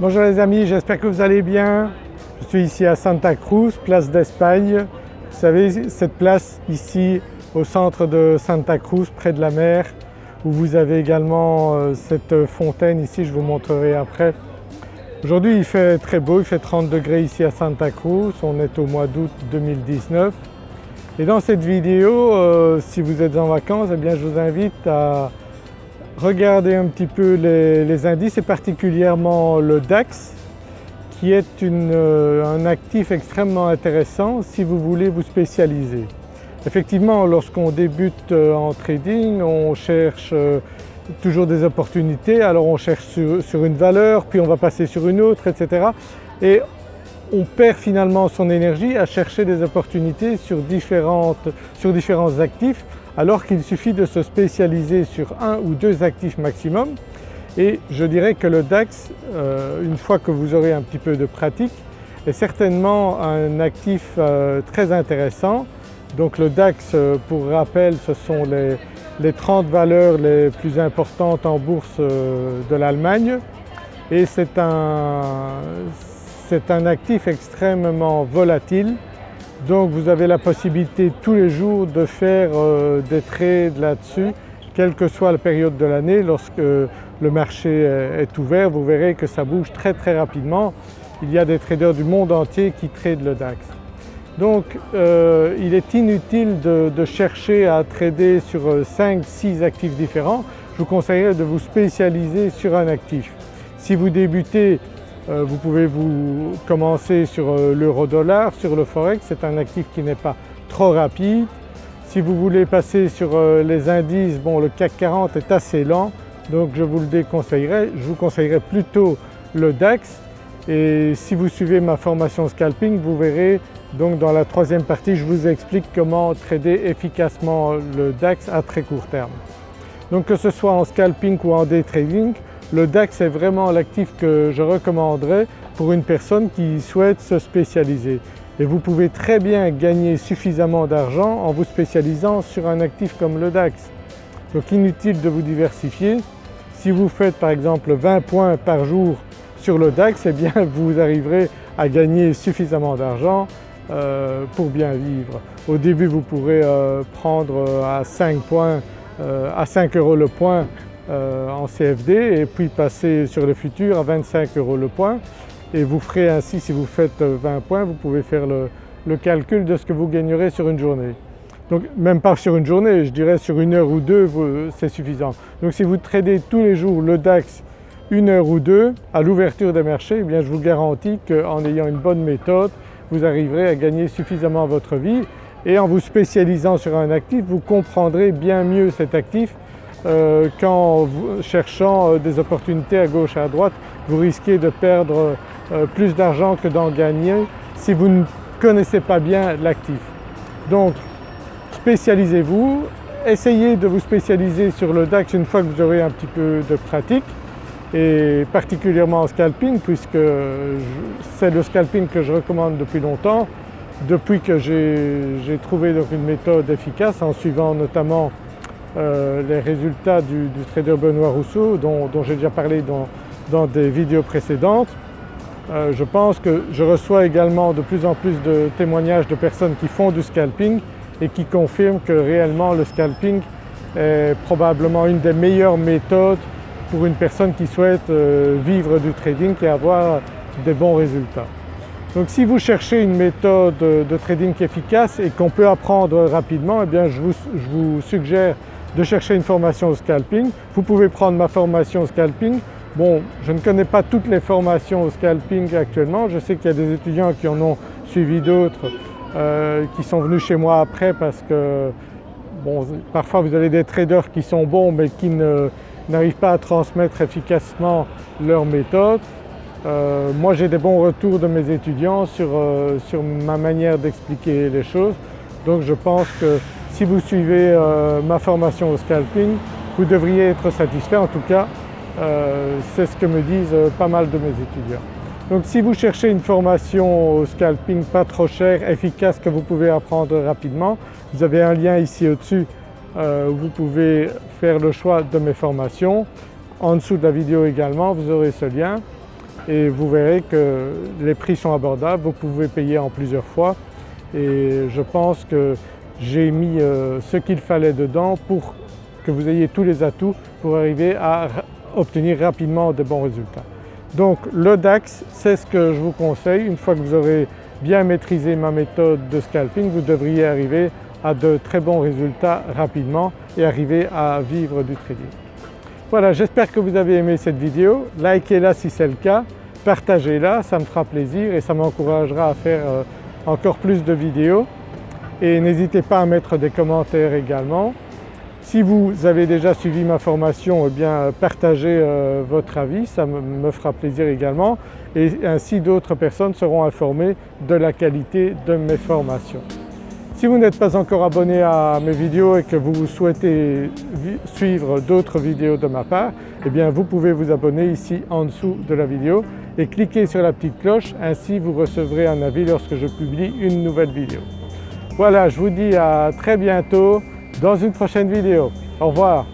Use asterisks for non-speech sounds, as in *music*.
Bonjour les amis, j'espère que vous allez bien. Je suis ici à Santa Cruz, place d'Espagne. Vous savez cette place ici au centre de Santa Cruz près de la mer où vous avez également euh, cette fontaine ici, je vous montrerai après. Aujourd'hui il fait très beau, il fait 30 degrés ici à Santa Cruz, on est au mois d'août 2019 et dans cette vidéo euh, si vous êtes en vacances eh bien je vous invite à regarder un petit peu les, indices et particulièrement le DAX qui est euh, un actif extrêmement intéressant si vous voulez vous spécialiser. Effectivement lorsqu'on débute euh, en trading on cherche euh, toujours des opportunités, alors on cherche sur, une valeur puis on va passer sur une autre etc. Et on perd finalement son énergie à chercher des opportunités sur différents actifs alors qu'il suffit de se spécialiser sur un ou deux actifs maximum. Et je dirais que le DAX, euh, une fois que vous aurez un petit peu de pratique, est certainement un actif euh, très intéressant. Donc le DAX, euh, pour rappel, ce sont les, les, 30 valeurs les plus importantes en bourse de l'Allemagne. Et c'est un actif extrêmement volatile donc vous avez la possibilité tous les jours de faire euh, des trades là-dessus, quelle que soit la période de l'année. Lorsque le marché est ouvert, vous verrez que ça bouge très très rapidement. Il y a des traders du monde entier qui tradent le DAX. Donc euh, il est inutile de, chercher à trader sur 5-6 actifs différents. Je vous conseillerais de vous spécialiser sur un actif. Si vous débutez euh, vous pouvez vous commencer sur euh, l'euro-dollar, sur le forex, c'est un actif qui n'est pas trop rapide. Si vous voulez passer sur euh, les indices, bon le CAC 40 est assez lent donc je vous le déconseillerais. Je vous conseillerais plutôt le DAX et si vous suivez ma formation scalping vous verrez donc dans la troisième partie je vous explique comment trader efficacement le DAX à très court terme. Donc que ce soit en scalping ou en day trading, le DAX est vraiment l'actif que je recommanderais pour une personne qui souhaite se spécialiser. Et vous pouvez très bien gagner suffisamment d'argent en vous spécialisant sur un actif comme le DAX. Donc inutile de vous diversifier. Si vous faites par exemple 20 points par jour sur le DAX, eh bien *laughs* vous arriverez à gagner suffisamment d'argent euh, pour bien vivre. Au début vous pourrez euh, prendre euh, à 5 points, à 5 euros le point en CFD et puis passer sur le futur à 25 euros le point et vous ferez ainsi, si vous faites 20 points, vous pouvez faire le, calcul de ce que vous gagnerez sur une journée. Donc même pas sur une journée, je dirais sur une heure ou deux c'est suffisant. Donc si vous tradez tous les jours le DAX une heure ou deux à l'ouverture des marchés, eh bien je vous garantis qu'en ayant une bonne méthode, vous arriverez à gagner suffisamment votre vie et en vous spécialisant sur un actif, vous comprendrez bien mieux cet actif euh, qu'en cherchant euh, des opportunités à gauche et à droite, vous risquez de perdre euh, plus d'argent que d'en gagner si vous ne connaissez pas bien l'actif. Donc spécialisez-vous, essayez de vous spécialiser sur le DAX une fois que vous aurez un petit peu de pratique et particulièrement en scalping puisque c'est le scalping que je recommande depuis longtemps depuis que j'ai trouvé donc une méthode efficace en suivant notamment euh, les résultats du, trader Benoît Rousseau dont, j'ai déjà parlé dans, des vidéos précédentes. Euh, je pense que je reçois également de plus en plus de témoignages de personnes qui font du scalping et qui confirment que réellement le scalping est probablement une des meilleures méthodes pour une personne qui souhaite euh, vivre du trading et avoir des bons résultats. Donc si vous cherchez une méthode de trading efficace et qu'on peut apprendre rapidement, eh bien je vous suggère de chercher une formation au scalping. Vous pouvez prendre ma formation au scalping. Bon, je ne connais pas toutes les formations au scalping actuellement, je sais qu'il y a des étudiants qui en ont suivi d'autres euh, qui sont venus chez moi après parce que bon, parfois vous avez des traders qui sont bons mais qui n'arrivent pas à transmettre efficacement leur méthode. Euh, moi j'ai des bons retours de mes étudiants sur, euh, sur ma manière d'expliquer les choses donc je pense que si vous suivez euh, ma formation au scalping, vous devriez être satisfait. En tout cas, euh, c'est ce que me disent euh, pas mal de mes étudiants. Donc si vous cherchez une formation au scalping pas trop chère, efficace, que vous pouvez apprendre rapidement, vous avez un lien ici au-dessus où vous pouvez faire le choix de mes formations. En dessous de la vidéo également, vous aurez ce lien. et vous verrez que les prix sont abordables, vous pouvez payer en plusieurs fois et je pense que j'ai mis euh, ce qu'il fallait dedans pour que vous ayez tous les atouts pour arriver à obtenir rapidement de bons résultats. Donc le DAX c'est ce que je vous conseille, une fois que vous aurez bien maîtrisé ma méthode de scalping vous devriez arriver à de très bons résultats rapidement et arriver à vivre du trading. Voilà j'espère que vous avez aimé cette vidéo, likez-la si c'est le cas, partagez-la, ça me fera plaisir et ça m'encouragera à faire euh, encore plus de vidéos et n'hésitez pas à mettre des commentaires également. Si vous avez déjà suivi ma formation, eh bien partagez euh, votre avis, ça me fera plaisir également et ainsi d'autres personnes seront informées de la qualité de mes formations. Si vous n'êtes pas encore abonné à mes vidéos et que vous souhaitez suivre d'autres vidéos de ma part, eh bien vous pouvez vous abonner ici en dessous de la vidéo et cliquer sur la petite cloche, ainsi vous recevrez un avis lorsque je publie une nouvelle vidéo. Voilà, je vous dis à très bientôt dans une prochaine vidéo. Au revoir.